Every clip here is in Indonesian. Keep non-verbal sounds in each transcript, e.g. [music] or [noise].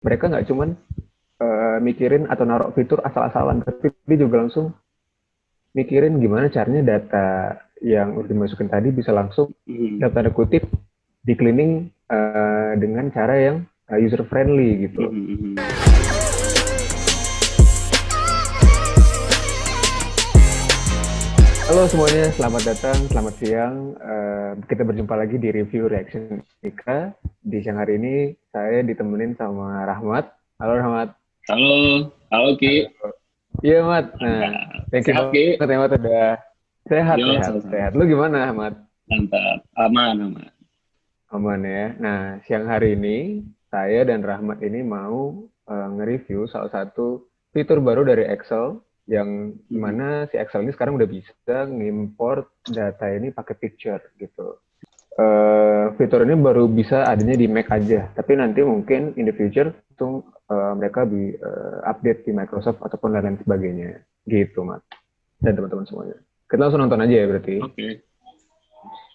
mereka nggak cuman uh, mikirin atau naruh fitur asal-asalan, tapi dia juga langsung mikirin gimana caranya data yang udah dimasukin tadi bisa langsung mm. dalam tanda kutip di cleaning uh, dengan cara yang uh, user friendly gitu. Mm -hmm. Halo semuanya, selamat datang, selamat siang. Uh, kita berjumpa lagi di review reaction Ika. Di siang hari ini saya ditemenin sama Rahmat. Halo Rahmat. Halo, halo Ki. Iya Mat. Nah, thank you banget ya Mat udah sehat Yo, sehat, sama sehat. Lu gimana Mat? Mantap, aman aman. Aman ya. Nah siang hari ini saya dan Rahmat ini mau uh, nge-review salah satu fitur baru dari Excel yang di mana si Excel ini sekarang udah bisa ngimport data ini pakai picture gitu. Uh, fitur ini baru bisa adanya di Mac aja, tapi nanti mungkin in the future langsung uh, mereka di uh, update di Microsoft ataupun lain-lain sebagainya, gitu, Mat. Dan teman-teman semuanya. Kita langsung nonton aja ya berarti. Oke. Okay.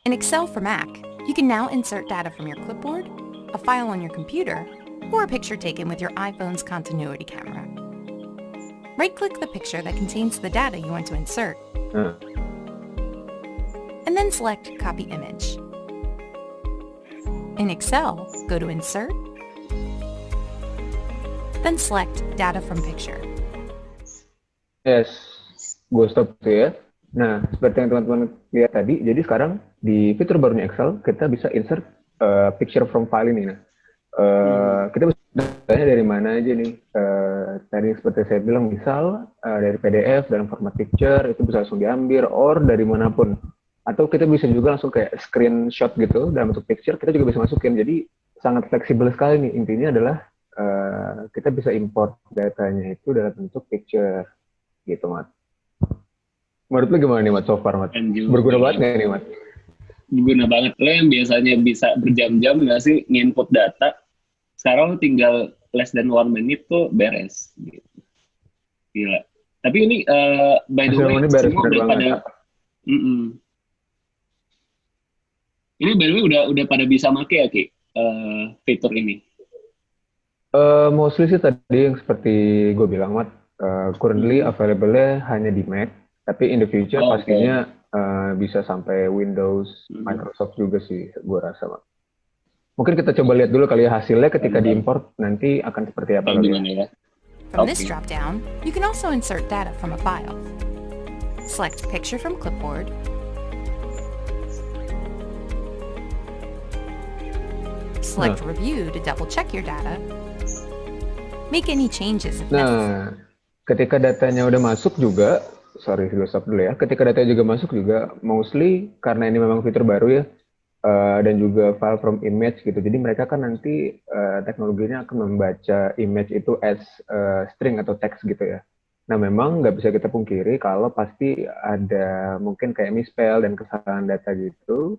In Excel for Mac, you can now insert data from your clipboard, a file on your computer, or a picture taken with your iPhone's continuity camera. Right-click the picture that contains the data you want to insert. Uh. And then select Copy Image. In Excel, go to Insert, then select Data from Picture. Yes, gue stop tuh ya. Nah, seperti yang teman-teman lihat tadi, jadi sekarang di fitur barunya Excel, kita bisa insert uh, picture from file ini. Nah, uh, hmm. kita bisa Datanya dari mana aja nih? Uh, tadi seperti saya bilang, misal uh, dari PDF dalam format picture itu bisa langsung diambil, or dari mana pun. Atau kita bisa juga langsung kayak screenshot gitu dalam bentuk picture, kita juga bisa masukin. Jadi sangat fleksibel sekali nih. Intinya adalah uh, kita bisa import datanya itu dalam bentuk picture gitu, Mat. Menurut lu gimana nih, Mat, so far, Mat? Berguna banget nggak nih, Mat? Berguna banget. Lo yang biasanya bisa berjam-jam nggak sih nginput data, sekarang tinggal less than one minute tuh beres gitu. Gila. Tapi ini uh, by the way ini beres, semua udah pada mm -mm. Ini by the way udah udah pada bisa make ya Ki uh, fitur ini. Uh, mostly sih tadi yang seperti gue bilang Mat, uh, currently hmm. available-nya hanya di Mac, tapi in the future oh, pastinya okay. uh, bisa sampai Windows, hmm. Microsoft juga sih gue rasa Mat. Mungkin kita coba lihat dulu kali ya hasilnya ketika diimport nanti akan seperti apa kali ya. From this drop down, you can also insert data from a file. Select picture from clipboard. Select nah. review to double check your data. Make any changes if Nah, necessary. ketika datanya udah masuk juga, sorry gue stop dulu ya. Ketika datanya juga masuk juga, mostly karena ini memang fitur baru ya, uh, dan juga file from image gitu. Jadi mereka kan nanti uh, teknologinya akan membaca image itu as uh, string atau teks gitu ya. Nah memang nggak bisa kita pungkiri kalau pasti ada mungkin kayak misspell dan kesalahan data gitu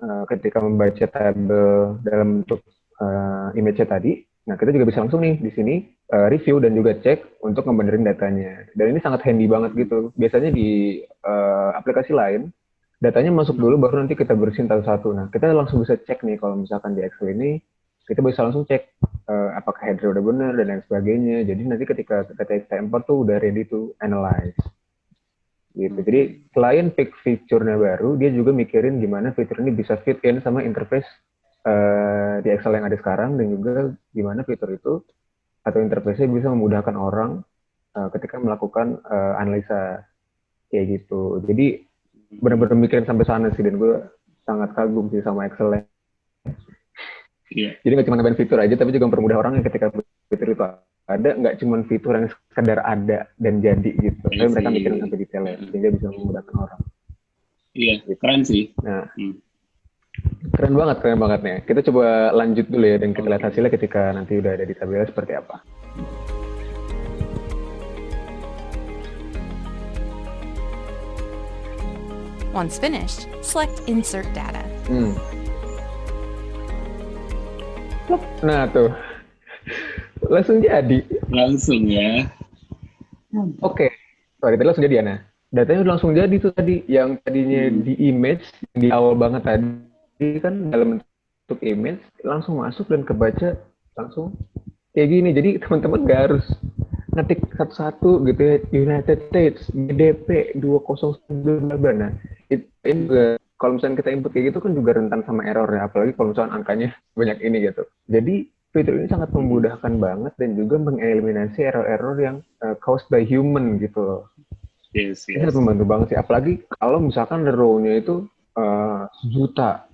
uh, ketika membaca tabel dalam bentuk uh, image tadi. Nah kita juga bisa langsung nih di sini uh, review dan juga cek untuk ngebenerin datanya. Dan ini sangat handy banget gitu. Biasanya di uh, aplikasi lain datanya masuk dulu baru nanti kita bersihin satu-satu. Nah, kita langsung bisa cek nih kalau misalkan di Excel ini kita bisa langsung cek uh, apakah header udah benar dan lain sebagainya. Jadi nanti ketika kita import tuh udah ready to analyze. Gitu. Jadi selain pick fiturnya baru, dia juga mikirin gimana fitur ini bisa fit in sama interface uh, di Excel yang ada sekarang dan juga gimana fitur itu atau interface-nya bisa memudahkan orang uh, ketika melakukan uh, analisa kayak gitu. Jadi benar-benar mikirin sampai sana sih dan gue sangat kagum sih sama Excel yeah. jadi nggak cuma nambahin fitur aja tapi juga mempermudah orang yang ketika fitur itu ada nggak cuma fitur yang sekedar ada dan jadi gitu. Yeah, tapi mereka mikirin sampai detailnya sehingga bisa memudahkan orang. Iya yeah, keren sih. Nah. Hmm. keren banget keren banget nih. Kita coba lanjut dulu ya dan kita lihat hasilnya ketika nanti udah ada di tabelnya seperti apa Once finished, select Insert Data. Hmm. Nah tuh, langsung jadi. Langsung ya. Oke, okay. sorry tadi langsung jadi ya. Nah, datanya udah langsung jadi tuh tadi. Yang tadinya hmm. di image di awal banget tadi kan dalam bentuk image langsung masuk dan kebaca langsung kayak gini. Jadi teman-teman gak harus ngetik satu-satu gitu ya United States GDP 209 nah itu juga kalau misalnya kita input kayak gitu kan juga rentan sama error ya apalagi kalau misalnya angkanya banyak ini gitu. Jadi fitur ini sangat memudahkan banget dan juga mengeliminasi error-error yang uh, caused by human gitu loh. Yes, yes. ini membantu banget sih apalagi kalau misalkan row-nya itu uh, sejuta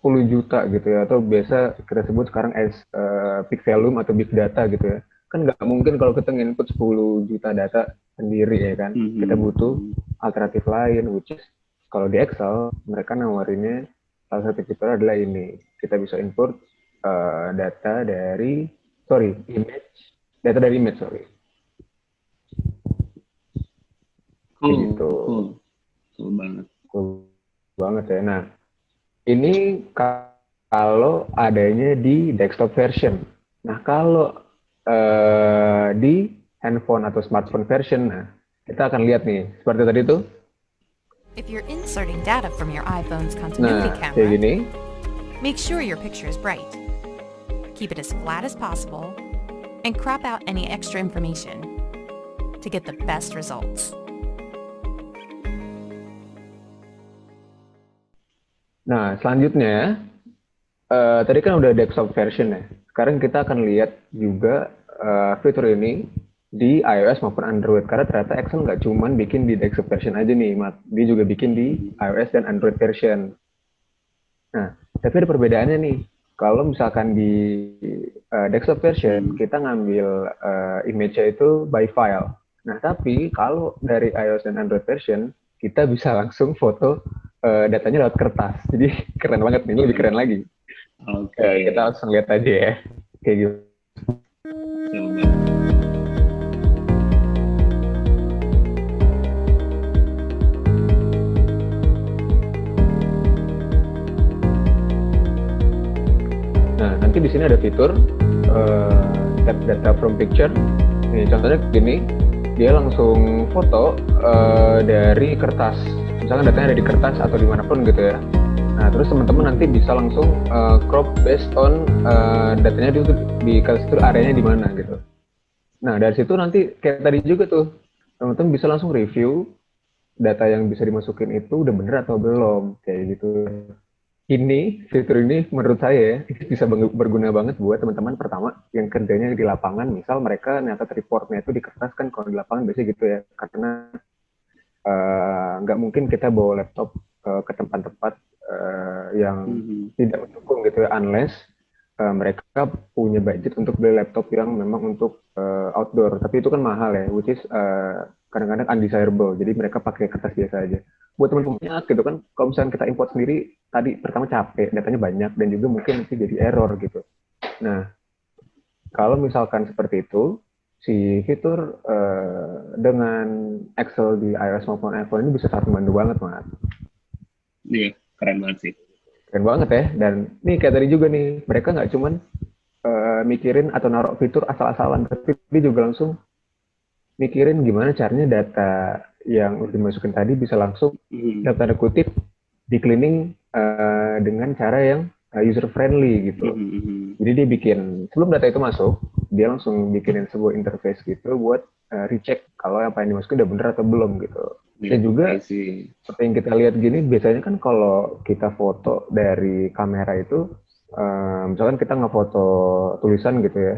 10 juta gitu ya atau biasa kita sebut sekarang as uh, big volume atau big data gitu ya kan nggak mungkin kalau kita input 10 juta data sendiri ya kan? Mm-hmm. kita butuh alternatif lain which is kalau di Excel mereka nawarinnya salah satu fitur adalah ini. Kita bisa import uh, data dari sorry image data dari image sorry. Cool, gitu. cool. cool banget. Cool banget ya. Nah ini kalau adanya di desktop version. Nah kalau uh, di handphone atau smartphone version. Nah, kita akan lihat nih, seperti tadi tuh. If you're inserting data from your iPhone's continuity nah, camera, kayak gini. make sure your picture is bright. Keep it as flat as possible and crop out any extra information to get the best results. Nah, selanjutnya, uh, tadi kan udah desktop version ya. Sekarang kita akan lihat juga uh, fitur ini di iOS maupun Android karena ternyata Excel nggak cuma bikin di desktop version aja nih, Mat. Dia juga bikin di iOS dan Android version. Nah, tapi ada perbedaannya nih. Kalau misalkan di uh, desktop version kita ngambil uh, image-nya itu by file. Nah, tapi kalau dari iOS dan Android version kita bisa langsung foto uh, datanya lewat kertas. Jadi [laughs] keren banget nih, lebih keren lagi. Oke. Okay. Kita langsung lihat aja ya, kayak gitu. Nah, nanti di sini ada fitur uh, data from picture. Nih, contohnya gini, dia langsung foto uh, dari kertas. Misalkan datanya ada di kertas atau di mana pun gitu ya. Nah, terus teman-teman nanti bisa langsung uh, crop based on uh, datanya itu di situ areanya di mana gitu. Nah, dari situ nanti kayak tadi juga tuh, teman-teman bisa langsung review data yang bisa dimasukin itu udah bener atau belum kayak gitu. Ini fitur ini menurut saya [laughs] bisa berguna banget buat teman-teman. Pertama yang kerjanya di lapangan misal mereka nyata reportnya itu di kertas kan kalau di lapangan biasanya gitu ya karena eh, nggak uh, mungkin kita bawa laptop ke tempat-tempat uh, yang mm-hmm. tidak mendukung gitu ya unless uh, mereka punya budget untuk beli laptop yang memang untuk uh, outdoor. Tapi itu kan mahal ya which is uh, kadang-kadang undesirable. Jadi mereka pakai kertas biasa aja. Buat teman-teman gitu kan. Kalau misalnya kita import sendiri tadi pertama capek datanya banyak dan juga mungkin nanti jadi error gitu. Nah kalau misalkan seperti itu si fitur uh, dengan Excel di iOS maupun iPhone ini bisa sangat membantu banget mas. Iya keren banget sih keren banget ya dan nih kayak tadi juga nih mereka nggak cuman uh, mikirin atau naruh fitur asal-asalan tapi dia juga langsung mikirin gimana caranya data yang udah dimasukin tadi bisa langsung hmm. dalam tanda kutip di cleaning uh, dengan cara yang uh, user friendly gitu. Hmm, hmm, hmm. Jadi dia bikin sebelum data itu masuk, dia langsung bikinin sebuah interface gitu buat uh, recheck kalau apa yang dimasukin udah bener atau belum gitu. Dan juga seperti yang kita lihat gini, biasanya kan kalau kita foto dari kamera itu, uh, misalkan kita ngefoto tulisan gitu ya,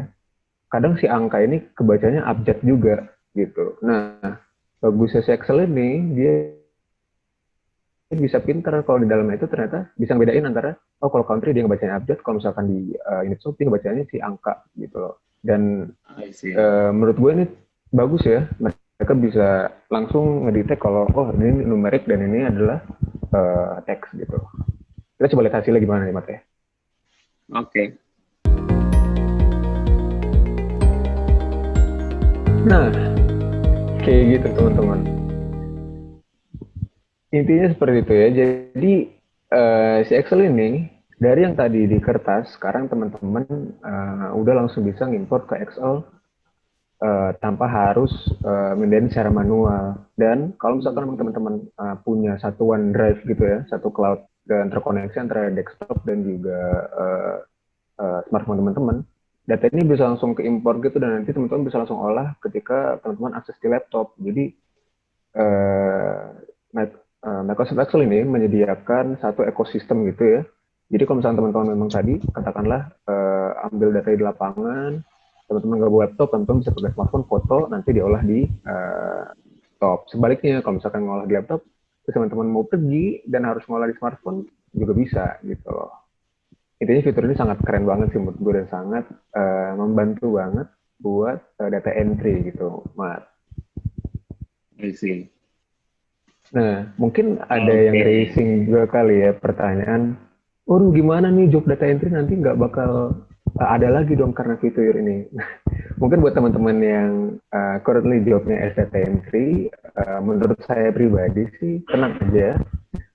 kadang si angka ini kebacanya abjad juga gitu. Nah, bagusnya si Excel ini dia bisa pinter. Kalau di dalamnya itu ternyata bisa bedain antara oh kalau country dia ngebacanya abjad kalau misalkan di uh, unit shop dia ngebacanya si angka gitu loh. Dan uh, menurut gue ini bagus ya mereka bisa langsung ngedetect kalau oh ini numerik dan ini adalah uh, teks gitu. Kita coba lihat hasilnya gimana nih Mate oke. Okay. nah kayak gitu teman-teman. Intinya seperti itu ya. Jadi uh, si Excel ini dari yang tadi di kertas sekarang teman-teman uh, udah langsung bisa ngimport ke Excel uh, tanpa harus uh, mendesain secara manual dan kalau misalkan teman-teman uh, punya satu OneDrive gitu ya satu cloud dan terkoneksi antara desktop dan juga uh, uh, smartphone teman-teman data ini bisa langsung ke import gitu dan nanti teman-teman bisa langsung olah ketika teman-teman akses di laptop. Jadi uh, Microsoft Excel ini menyediakan satu ekosistem gitu ya. Jadi kalau misalnya teman-teman memang tadi katakanlah uh, ambil data di lapangan, teman-teman nggak bawa laptop, teman-teman bisa pakai smartphone foto nanti diolah di uh, laptop. Sebaliknya kalau misalkan ngolah di laptop, terus teman-teman mau pergi dan harus ngolah di smartphone juga bisa gitu loh. Intinya fitur ini sangat keren banget sih menurut gue dan sangat uh, membantu banget buat uh, data entry gitu, Mat. I see. Nah, mungkin ada okay. yang racing juga kali ya pertanyaan, oh gimana nih job data entry nanti nggak bakal uh, ada lagi dong karena fitur ini. [laughs] mungkin buat teman-teman yang uh, currently jobnya as data entry, uh, menurut saya pribadi sih tenang aja,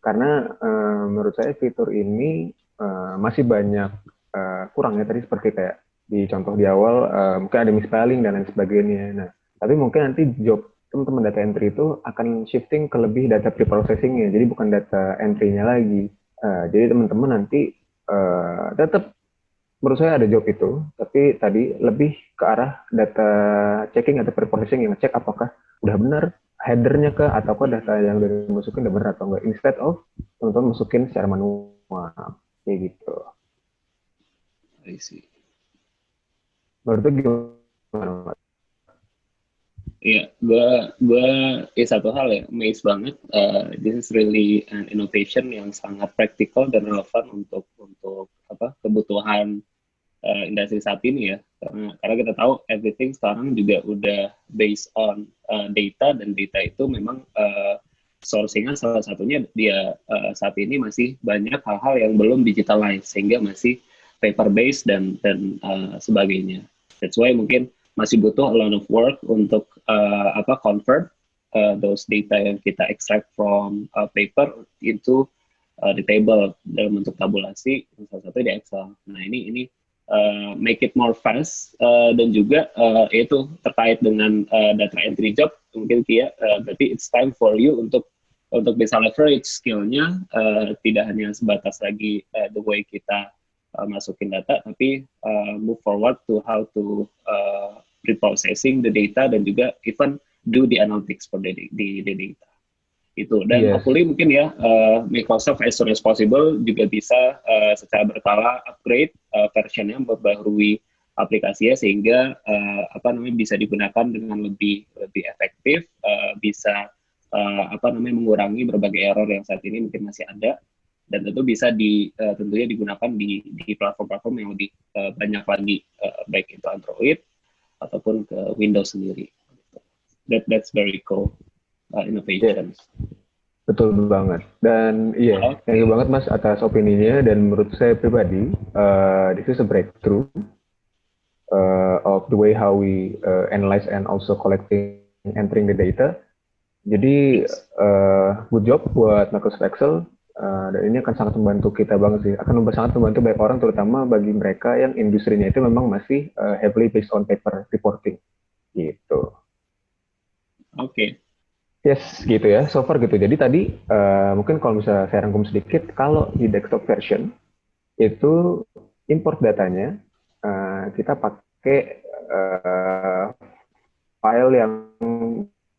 karena uh, menurut saya fitur ini uh, masih banyak uh, kurangnya tadi seperti kayak di contoh di awal uh, mungkin ada misspelling dan lain sebagainya. Nah, tapi mungkin nanti job teman-teman data entry itu akan shifting ke lebih data preprocessingnya, jadi bukan data entry-nya lagi. Uh, jadi teman-teman nanti uh, tetap menurut saya ada job itu, tapi tadi lebih ke arah data checking atau preprocessing yang ngecek apakah udah benar headernya ke ataukah data yang udah dimasukin udah benar atau enggak instead of teman-teman masukin secara manual kayak gitu. I see. Menurut gimana? Iya, gua gua ya satu hal ya, amazed banget. Uh, this is really an innovation yang sangat praktikal dan relevan untuk untuk apa kebutuhan uh, industri saat ini ya. Karena karena kita tahu everything sekarang juga udah based on uh, data dan data itu memang uh, sourcingnya salah satunya dia uh, saat ini masih banyak hal-hal yang belum digitalized sehingga masih paper based dan dan uh, sebagainya. That's why mungkin masih butuh a lot of work untuk uh, apa convert uh, those data yang kita extract from uh, paper into uh, the table dalam bentuk tabulasi salah satu di Excel. Nah ini ini uh, make it more fast uh, dan juga uh, itu terkait dengan uh, data entry job mungkin Kia uh, berarti it's time for you untuk untuk bisa leverage skillnya uh, tidak hanya sebatas lagi uh, the way kita masukin data tapi uh, move forward to how to uh, reprocessing the data dan juga even do the analytics for the, the, the data. Itu. Dan yes. hopefully mungkin ya uh, Microsoft as soon as possible juga bisa uh, secara berkala upgrade uh, versionnya memperbaharui aplikasinya sehingga uh, apa namanya bisa digunakan dengan lebih lebih efektif uh, bisa uh, apa namanya mengurangi berbagai error yang saat ini mungkin masih ada. Dan tentu bisa di uh, tentunya digunakan di di platform-platform yang lebih uh, banyak lagi uh, baik itu Android ataupun ke Windows sendiri. That that's very cool uh, innovation. Betul banget. Dan iya, okay. thank you banget Mas atas opininya dan menurut saya pribadi, uh, this is a breakthrough uh, of the way how we uh, analyze and also collecting entering the data. Jadi uh, good job buat Microsoft Excel Uh, dan ini akan sangat membantu kita banget sih. Akan sangat membantu banyak orang, terutama bagi mereka yang industrinya itu memang masih uh, heavily based on paper reporting. Gitu. Oke. Okay. Yes, gitu ya. So far gitu. Jadi tadi uh, mungkin kalau misalnya saya rangkum sedikit, kalau di desktop version itu import datanya uh, kita pakai uh, file yang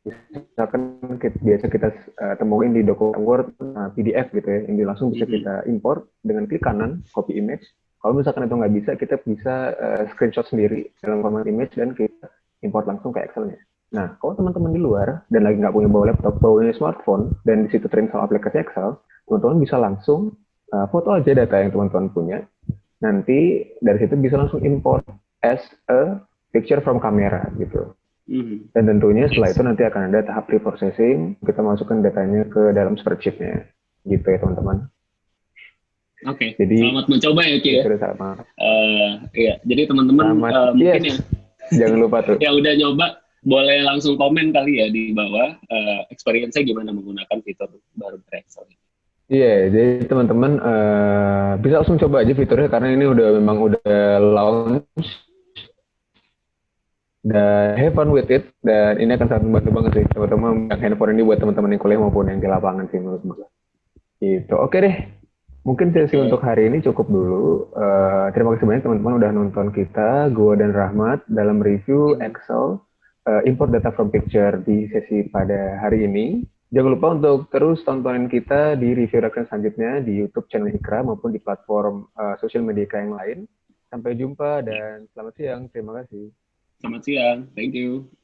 misalkan kita, biasa kita uh, temuin di dokumen Word uh, eh, PDF gitu ya, ini langsung bisa kita import dengan klik kanan, copy image. Kalau misalkan itu nggak bisa, kita bisa uh, screenshot sendiri dalam format image dan kita import langsung ke Excel-nya. Nah, kalau teman-teman di luar dan lagi nggak punya bawa laptop, bawanya smartphone, dan di situ terinstall aplikasi Excel, teman-teman bisa langsung uh, foto aja data yang teman-teman punya. Nanti dari situ bisa langsung import as a picture from camera gitu. Mm-hmm. Dan tentunya setelah itu nanti akan ada tahap pre-processing, kita masukkan datanya ke dalam spreadsheet-nya. Gitu ya teman-teman. Oke, okay. jadi selamat mencoba ya Ki ya. Sama. Uh, iya, jadi teman-teman uh, mungkin yes. ya [laughs] jangan lupa tuh. [laughs] ya udah nyoba, boleh langsung komen kali ya di bawah uh, experience-nya gimana menggunakan fitur baru Excel ini. Iya, yeah, jadi teman-teman uh, bisa langsung coba aja fiturnya karena ini udah memang udah launch dan have fun with it dan ini akan sangat membantu banget sih teman-teman yang handphone ini buat teman-teman yang kuliah maupun yang di lapangan sih menurut gue itu oke deh Mungkin sesi okay. untuk hari ini cukup dulu. Uh, terima kasih banyak teman-teman udah nonton kita, gue dan Rahmat dalam review Excel uh, import data from picture di sesi pada hari ini. Jangan lupa untuk terus tontonin kita di review reaction selanjutnya di YouTube channel Ikra maupun di platform uh, sosial media yang lain. Sampai jumpa dan selamat siang. Terima kasih. Selamat siang. Thank you.